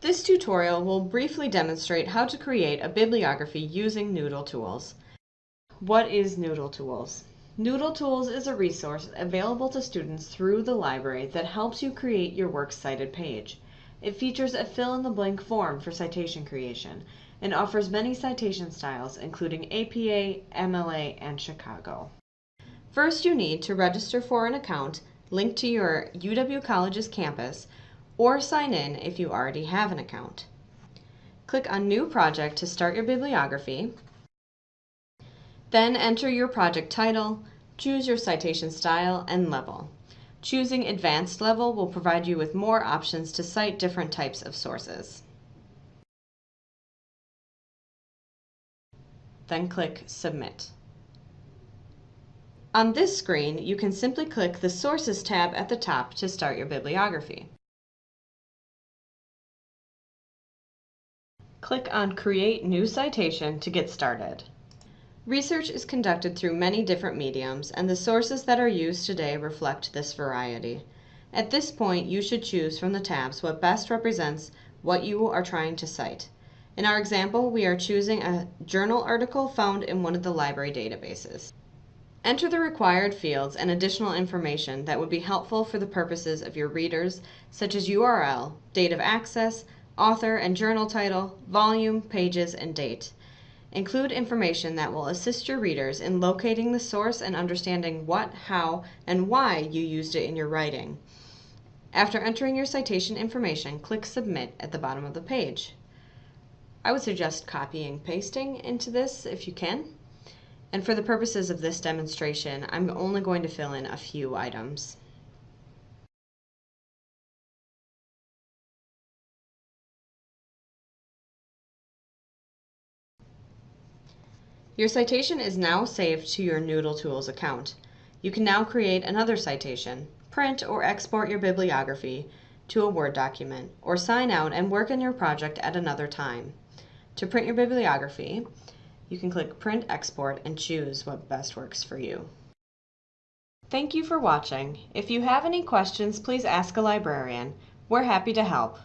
This tutorial will briefly demonstrate how to create a bibliography using Noodle Tools. What is Noodle Tools? Noodle Tools is a resource available to students through the library that helps you create your Works Cited page. It features a fill-in-the-blank form for citation creation and offers many citation styles including APA, MLA, and Chicago. First, you need to register for an account linked to your UW College's campus or sign in if you already have an account. Click on New Project to start your bibliography. Then enter your project title, choose your citation style and level. Choosing Advanced Level will provide you with more options to cite different types of sources. Then click Submit. On this screen, you can simply click the Sources tab at the top to start your bibliography. Click on Create New Citation to get started. Research is conducted through many different mediums, and the sources that are used today reflect this variety. At this point, you should choose from the tabs what best represents what you are trying to cite. In our example, we are choosing a journal article found in one of the library databases. Enter the required fields and additional information that would be helpful for the purposes of your readers, such as URL, date of access, author and journal title, volume, pages, and date. Include information that will assist your readers in locating the source and understanding what, how, and why you used it in your writing. After entering your citation information, click Submit at the bottom of the page. I would suggest copying pasting into this if you can. And for the purposes of this demonstration, I'm only going to fill in a few items. Your citation is now saved to your Noodle Tools account. You can now create another citation, print or export your bibliography to a Word document, or sign out and work on your project at another time. To print your bibliography, you can click Print Export and choose what best works for you. Thank you for watching. If you have any questions, please ask a librarian. We're happy to help.